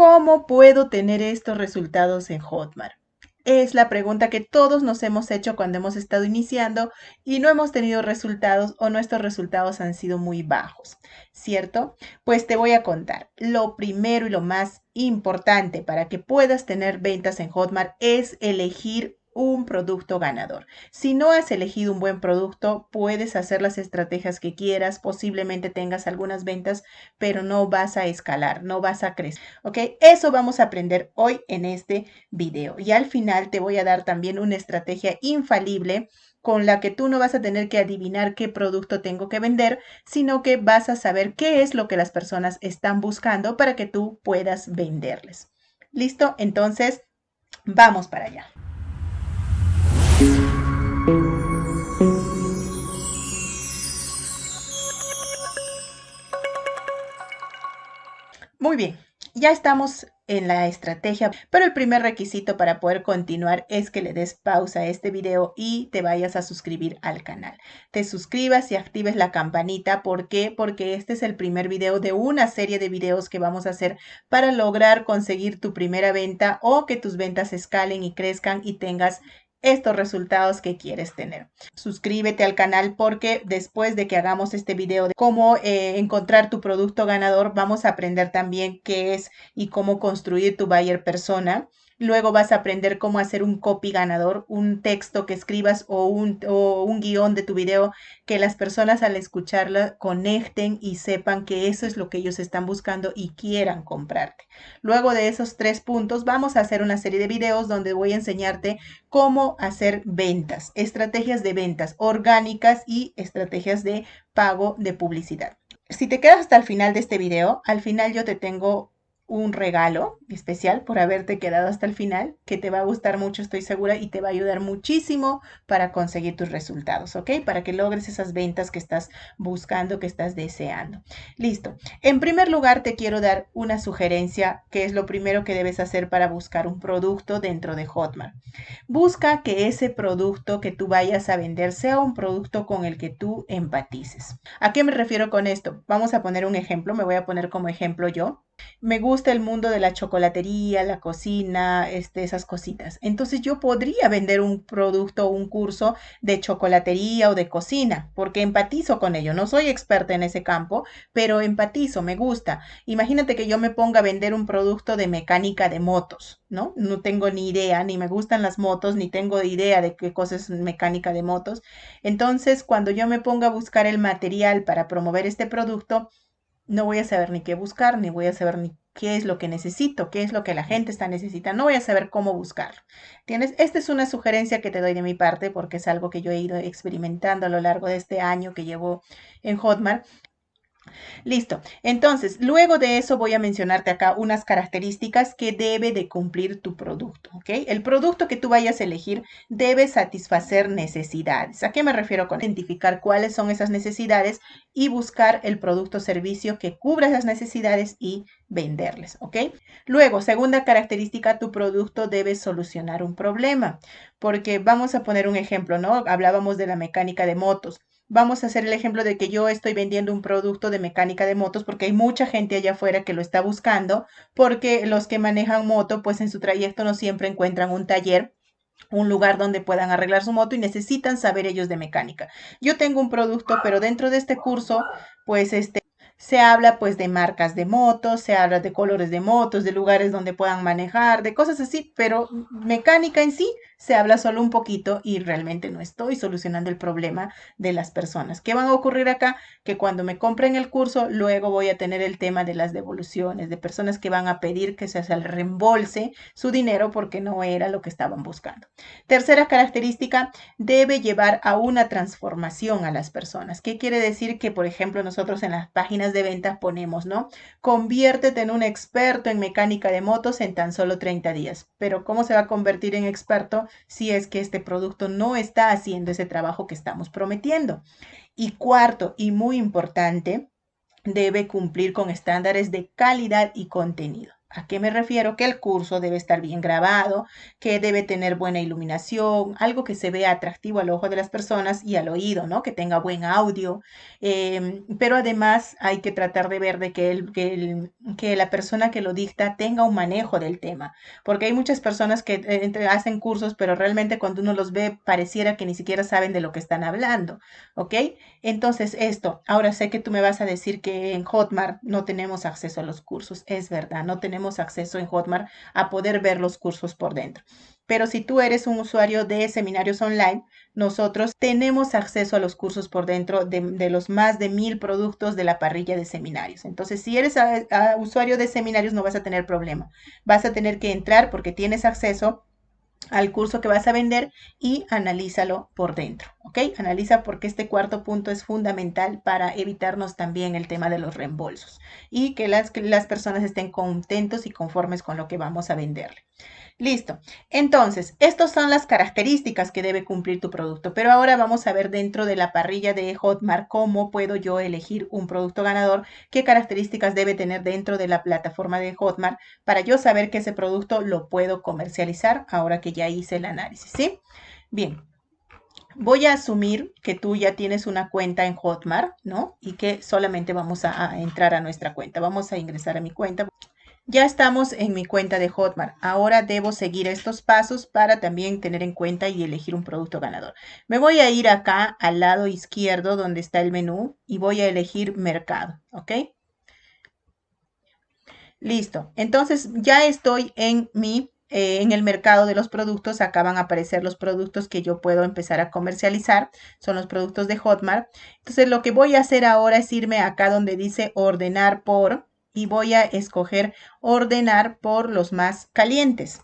¿Cómo puedo tener estos resultados en Hotmart? Es la pregunta que todos nos hemos hecho cuando hemos estado iniciando y no hemos tenido resultados o nuestros resultados han sido muy bajos, ¿cierto? Pues te voy a contar. Lo primero y lo más importante para que puedas tener ventas en Hotmart es elegir un producto ganador. Si no has elegido un buen producto, puedes hacer las estrategias que quieras, posiblemente tengas algunas ventas, pero no vas a escalar, no vas a crecer. ¿Ok? Eso vamos a aprender hoy en este video. Y al final te voy a dar también una estrategia infalible con la que tú no vas a tener que adivinar qué producto tengo que vender, sino que vas a saber qué es lo que las personas están buscando para que tú puedas venderles. ¿Listo? Entonces, vamos para allá. Muy bien, ya estamos en la estrategia, pero el primer requisito para poder continuar es que le des pausa a este video y te vayas a suscribir al canal. Te suscribas y actives la campanita. ¿Por qué? Porque este es el primer video de una serie de videos que vamos a hacer para lograr conseguir tu primera venta o que tus ventas escalen y crezcan y tengas estos resultados que quieres tener. Suscríbete al canal porque después de que hagamos este video de cómo eh, encontrar tu producto ganador, vamos a aprender también qué es y cómo construir tu buyer persona Luego vas a aprender cómo hacer un copy ganador, un texto que escribas o un, guion de tu video que las personas al escucharla conecten y sepan que eso es lo que ellos están buscando y quieran comprarte. Luego de esos tres puntos vamos a hacer una serie de videos donde voy a enseñarte cómo hacer ventas, estrategias de ventas orgánicas y estrategias de pago de publicidad. Si te quedas hasta el final de este video, al final yo te tengo un regalo especial por haberte quedado hasta el final, que te va a gustar mucho, estoy segura, y te va a ayudar muchísimo para conseguir tus resultados, ¿ok? Para que logres esas ventas que estás buscando, que estás deseando. Listo. En primer lugar, te quiero dar una sugerencia, que es lo primero que debes hacer para buscar un producto dentro de Hotmart. Busca que ese producto que tú vayas a vender sea un producto con el que tú empatices. ¿A qué me refiero con esto? Vamos a poner un ejemplo, me voy a poner como ejemplo yo. Me gusta el mundo de la chocolatería, la cocina, este, esas cositas. Entonces yo podría vender un producto o un curso de chocolatería o de cocina, porque empatizo con ello. No soy experta en ese campo, pero empatizo, me gusta. Imagínate que yo me ponga a vender un producto de mecánica de motos, ¿no? No tengo ni idea, ni me gustan las motos, ni tengo idea de qué cosa es mecánica de motos. Entonces, cuando yo me ponga a buscar el material para promover este producto, no voy a saber ni qué buscar, ni voy a saber ni qué es lo que necesito, qué es lo que la gente está necesitando, no voy a saber cómo buscarlo. ¿Tienes? Esta es una sugerencia que te doy de mi parte porque es algo que yo he ido experimentando a lo largo de este año que llevo en Hotmart Listo. Entonces, luego de eso voy a mencionarte acá unas características que debe de cumplir tu producto, ¿ok? El producto que tú vayas a elegir debe satisfacer necesidades. ¿A qué me refiero con identificar cuáles son esas necesidades y buscar el producto o servicio que cubra esas necesidades y venderles, ¿ok? Luego, segunda característica, tu producto debe solucionar un problema, porque vamos a poner un ejemplo, ¿no? Hablábamos de la mecánica de motos vamos a hacer el ejemplo de que yo estoy vendiendo un producto de mecánica de motos porque hay mucha gente allá afuera que lo está buscando, porque los que manejan moto, pues en su trayecto no siempre encuentran un taller un lugar donde puedan arreglar su moto y necesitan saber ellos de mecánica. Yo tengo un producto, pero dentro de este curso, pues este se habla pues de marcas de motos, se habla de colores de motos, de lugares donde puedan manejar, de cosas así, pero mecánica en sí se habla solo un poquito y realmente no estoy solucionando el problema de las personas. ¿Qué van a ocurrir acá? Que cuando me compren el curso, luego voy a tener el tema de las devoluciones, de personas que van a pedir que se el reembolse su dinero porque no era lo que estaban buscando. Tercera característica, debe llevar a una transformación a las personas. ¿Qué quiere decir? Que, por ejemplo, nosotros en las páginas de ventas ponemos, ¿no? Conviértete en un experto en mecánica de motos en tan solo 30 días. Pero ¿cómo se va a convertir en experto si es que este producto no está haciendo ese trabajo que estamos prometiendo. Y cuarto, y muy importante, debe cumplir con estándares de calidad y contenido. ¿A qué me refiero? Que el curso debe estar bien grabado, que debe tener buena iluminación, algo que se vea atractivo al ojo de las personas y al oído, ¿no? Que tenga buen audio. Em, pero además hay que tratar de ver de que, el, que, la persona que lo dicta tenga un manejo del tema, porque hay muchas personas que eh, hacen cursos, pero realmente cuando uno los ve pareciera que ni siquiera saben de lo que están hablando, ¿ok? Entonces esto, ahora sé que tú me vas a decir que en Hotmart no tenemos acceso a los cursos, es verdad, no tenemos acceso en Hotmart a poder ver los cursos por dentro. Pero si tú eres un usuario de seminarios online, nosotros tenemos acceso a los cursos por dentro de, los más de mil productos de la parrilla de seminarios. Entonces, si eres usuario de seminarios, no vas a tener problema. Vas a tener que entrar porque tienes acceso al curso que vas a vender y analízalo por dentro, ¿ok? Analiza porque este cuarto punto es fundamental para evitarnos también el tema de los reembolsos y que las, que las personas estén contentos y conformes con lo que vamos a venderle. Listo. Entonces, estas son las características que debe cumplir tu producto. Pero ahora vamos a ver dentro de la parrilla de Hotmart cómo puedo yo elegir un producto ganador, qué características debe tener dentro de la plataforma de Hotmart para yo saber que ese producto lo puedo comercializar ahora que ya hice el análisis, ¿sí? Bien. Voy a asumir que tú ya tienes una cuenta en Hotmart, ¿no? Y que solamente vamos a, a entrar a nuestra cuenta. Vamos a ingresar a mi cuenta. Ya estamos en mi cuenta de Hotmart. Ahora debo seguir estos pasos para también tener en cuenta y elegir un producto ganador. Me voy a ir acá al lado izquierdo donde está el menú y voy a elegir mercado, ¿ok? Listo. Entonces ya estoy en mi eh, en el mercado de los productos. Acá van a aparecer los productos que yo puedo empezar a comercializar. Son los productos de Hotmart. Entonces lo que voy a hacer ahora es irme acá donde dice ordenar por y voy a escoger ordenar por los más calientes.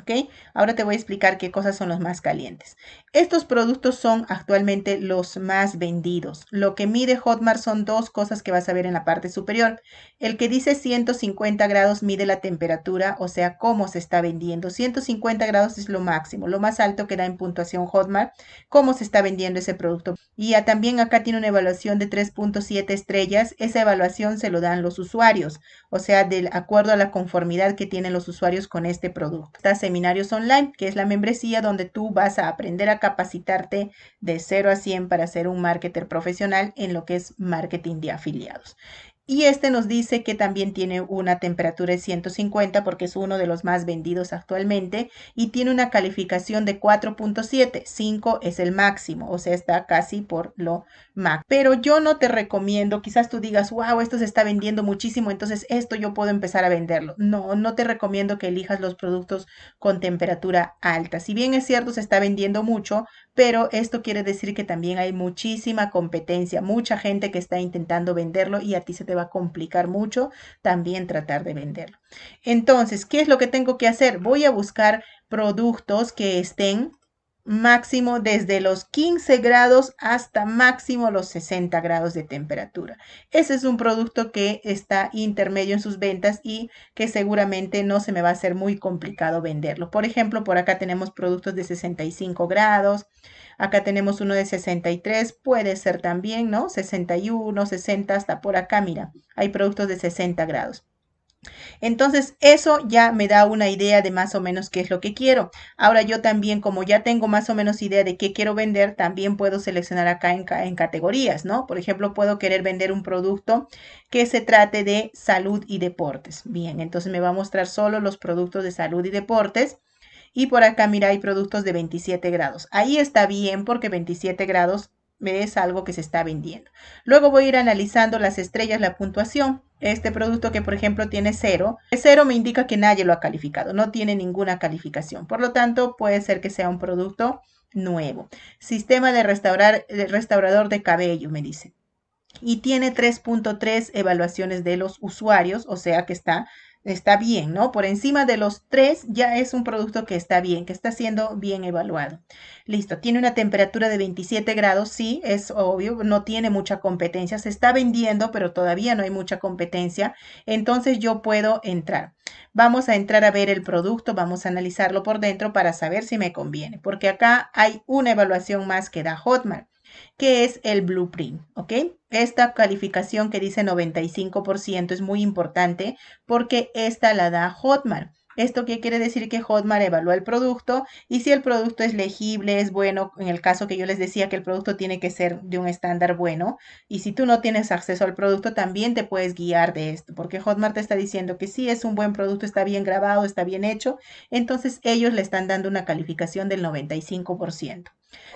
¿Ok? Ahora te voy a explicar qué cosas son los más calientes. Estos productos son actualmente los más vendidos. Lo que mide Hotmart son dos cosas que vas a ver en la parte superior. El que dice 150 grados mide la temperatura, o sea, cómo se está vendiendo. 150 grados es lo máximo, lo más alto que da en puntuación Hotmart, cómo se está vendiendo ese producto. Y también acá tiene una evaluación de 3.7 estrellas. Esa evaluación se lo dan los usuarios, o sea, de acuerdo a la conformidad que tienen los usuarios con este producto. Está Seminarios Online, que es la membresía donde tú vas a aprender a capacitarte de 0 a 100 para ser un marketer profesional en lo que es marketing de afiliados. Y este nos dice que también tiene una temperatura de 150 porque es uno de los más vendidos actualmente y tiene una calificación de 4.7. 5 es el máximo, o sea, está casi por lo máximo. Pero yo no te recomiendo, quizás tú digas, wow, esto se está vendiendo muchísimo, entonces esto yo puedo empezar a venderlo. No, no te recomiendo que elijas los productos con temperatura alta. Si bien es cierto, se está vendiendo mucho, pero esto quiere decir que también hay muchísima competencia, mucha gente que está intentando venderlo y a ti se te va a complicar mucho también tratar de venderlo. Entonces, ¿qué es lo que tengo que hacer? Voy a buscar productos que estén máximo desde los 15 grados hasta máximo los 60 grados de temperatura. Ese es un producto que está intermedio en sus ventas y que seguramente no se me va a hacer muy complicado venderlo. Por ejemplo, por acá tenemos productos de 65 grados, acá tenemos uno de 63, puede ser también, ¿no? 61, 60, hasta por acá, mira, hay productos de 60 grados. Entonces, eso ya me da una idea de más o menos qué es lo que quiero. Ahora yo también, como ya tengo más o menos idea de qué quiero vender, también puedo seleccionar acá en, en categorías, ¿no? Por ejemplo, puedo querer vender un producto que se trate de salud y deportes. Bien, entonces me va a mostrar solo los productos de salud y deportes. Y por acá, mira, hay productos de 27 grados. Ahí está bien porque 27 grados es algo que se está vendiendo. Luego voy a ir analizando las estrellas, la puntuación. Este producto que por ejemplo tiene cero, cero me indica que nadie lo ha calificado, no tiene ninguna calificación. Por lo tanto, puede ser que sea un producto nuevo. Sistema de, restaurar, de restaurador de cabello, me dice. Y tiene 3.3 evaluaciones de los usuarios, o sea que está está bien, ¿no? Por encima de los tres ya es un producto que está bien, que está siendo bien evaluado. Listo, tiene una temperatura de 27 grados, sí, es obvio, no tiene mucha competencia, se está vendiendo, pero todavía no hay mucha competencia, entonces yo puedo entrar. Vamos a entrar a ver el producto, vamos a analizarlo por dentro para saber si me conviene, porque acá hay una evaluación más que da Hotmart. Que es el blueprint, ¿ok? Esta calificación que dice 95% es muy importante porque esta la da Hotmart. ¿Esto qué quiere decir? Que Hotmart evalúa el producto y si el producto es legible, es bueno, en el caso que yo les decía que el producto tiene que ser de un estándar bueno y si tú no tienes acceso al producto también te puedes guiar de esto porque Hotmart te está diciendo que sí es un buen producto, está bien grabado, está bien hecho, entonces ellos le están dando una calificación del 95%.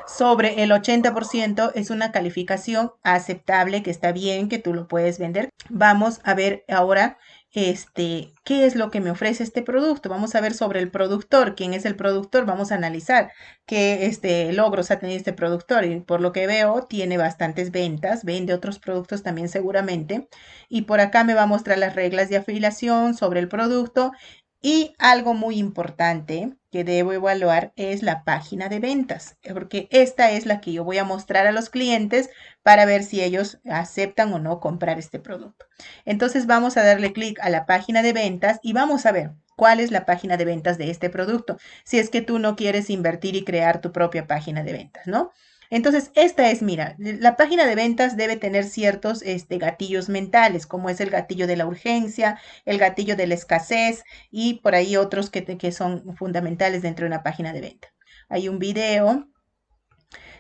Sobre el 80% es una calificación aceptable, que está bien, que tú lo puedes vender. Vamos a ver ahora este, qué es lo que me ofrece este producto. Vamos a ver sobre el productor, quién es el productor, vamos a analizar qué este, logros ha tenido este productor. Y por lo que veo, tiene bastantes ventas, vende otros productos también seguramente. Y por acá me va a mostrar las reglas de afiliación sobre el producto y algo muy importante que debo evaluar es la página de ventas, porque esta es la que yo voy a mostrar a los clientes para ver si ellos aceptan o no comprar este producto. Entonces vamos a darle clic a la página de ventas y vamos a ver cuál es la página de ventas de este producto, si es que tú no quieres invertir y crear tu propia página de ventas, ¿no? Entonces, esta es, mira, la página de ventas debe tener ciertos este, gatillos mentales, como es el gatillo de la urgencia, el gatillo de la escasez y por ahí otros que, que son fundamentales dentro de una página de venta. Hay un video.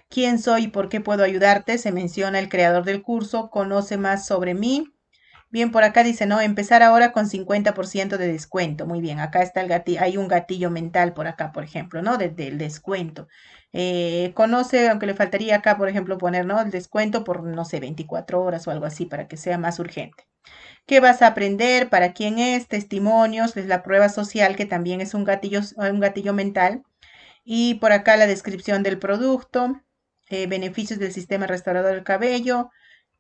¿Quién soy y por qué puedo ayudarte? Se menciona el creador del curso, conoce más sobre mí. Bien, por acá dice, no, empezar ahora con 50% de descuento. Muy bien, acá está el gatillo, hay un gatillo mental por acá, por ejemplo, ¿no? del descuento. Eh, conoce, aunque le faltaría acá, por ejemplo, poner. El descuento por, no sé, 24 horas o algo así para que sea más urgente. ¿Qué vas a aprender? ¿Para quién es? Testimonios, es la prueba social, que también es un gatillo, un gatillo mental. Y por acá la descripción del producto, eh, beneficios del sistema restaurador del cabello,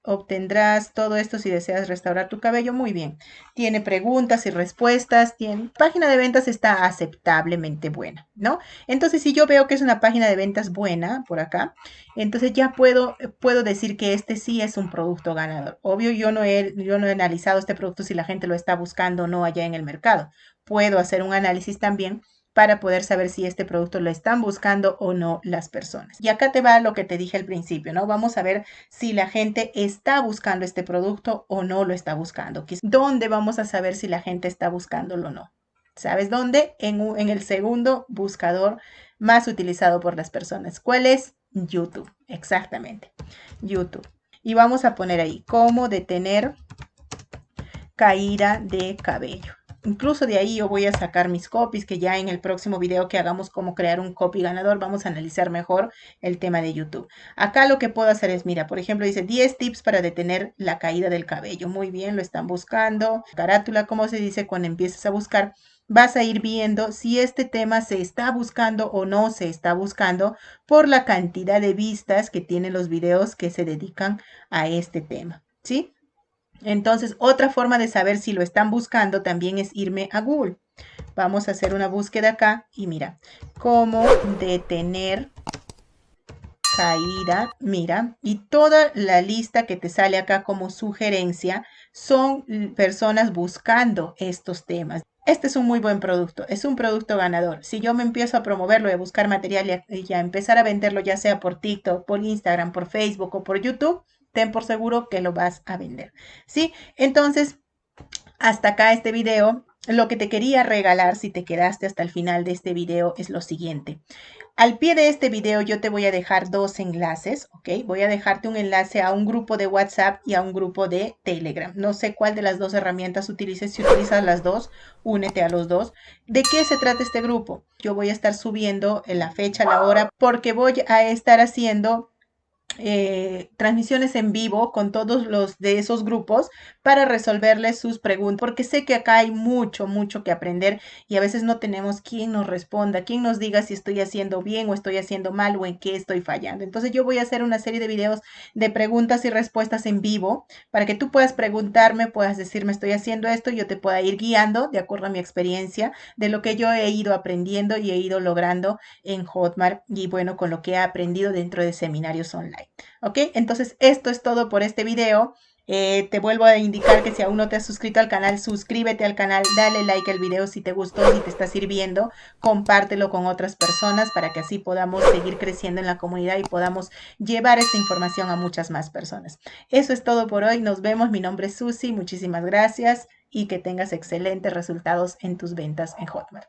obtendrás todo esto si deseas restaurar tu cabello. Muy bien. Tiene preguntas y respuestas. Tiene página de ventas está aceptablemente buena, ¿no? Entonces, si yo veo que es una página de ventas buena por acá, entonces ya puedo, puedo decir que este sí es un producto ganador. Obvio, yo no, he, yo no he analizado este producto si la gente lo está buscando o no allá en el mercado. Puedo hacer un análisis también para poder saber si este producto lo están buscando o no las personas. Y acá te va lo que te dije al principio, ¿no? Vamos a ver si la gente está buscando este producto o no lo está buscando. ¿Dónde vamos a saber si la gente está buscándolo o no? ¿Sabes dónde? En, en el segundo buscador más utilizado por las personas. ¿Cuál es? YouTube. Exactamente. YouTube. Y vamos a poner ahí cómo detener caída de cabello. Incluso de ahí yo voy a sacar mis copies, que ya en el próximo video que hagamos cómo crear un copy ganador, vamos a analizar mejor el tema de YouTube. Acá lo que puedo hacer es, mira, por ejemplo, dice 10 tips para detener la caída del cabello. Muy bien, lo están buscando. Carátula, ¿cómo se dice cuando empiezas a buscar? Vas a ir viendo si este tema se está buscando o no se está buscando por la cantidad de vistas que tienen los videos que se dedican a este tema. ¿Sí? Entonces, otra forma de saber si lo están buscando también es irme a Google. Vamos a hacer una búsqueda acá y mira, cómo detener caída, mira, y toda la lista que te sale acá como sugerencia son personas buscando estos temas. Este es un muy buen producto, es un producto ganador. Si yo me empiezo a promoverlo y a buscar material y a, empezar a venderlo, ya sea por TikTok, por Instagram, por Facebook o por YouTube, ten por seguro que lo vas a vender. ¿Sí? Entonces, hasta acá este video. Lo que te quería regalar si te quedaste hasta el final de este video es lo siguiente. Al pie de este video yo te voy a dejar dos enlaces, ¿ok? Voy a dejarte un enlace a un grupo de WhatsApp y a un grupo de Telegram. No sé cuál de las dos herramientas utilices. Si utilizas las dos, únete a los dos. ¿De qué se trata este grupo? Yo voy a estar subiendo en la fecha, la hora, porque voy a estar haciendo eh, transmisiones en vivo con todos los de esos grupos para resolverles sus preguntas, porque sé que acá hay mucho, mucho que aprender y a veces no tenemos quien nos responda, quien nos diga si estoy haciendo bien o estoy haciendo mal o en qué estoy fallando. Entonces yo voy a hacer una serie de videos de preguntas y respuestas en vivo para que tú puedas preguntarme, puedas decirme estoy haciendo esto y yo te pueda ir guiando de acuerdo a mi experiencia de lo que yo he ido aprendiendo y he ido logrando en Hotmart y bueno, con lo que he aprendido dentro de seminarios online. ¿Ok? Entonces, esto es todo por este video. Eh, te vuelvo a indicar que si aún no te has suscrito al canal, suscríbete al canal, dale like al video si te gustó, si te está sirviendo, compártelo con otras personas para que así podamos seguir creciendo en la comunidad y podamos llevar esta información a muchas más personas. Eso es todo por hoy, nos vemos, mi nombre es Susi, muchísimas gracias y que tengas excelentes resultados en tus ventas en Hotmart.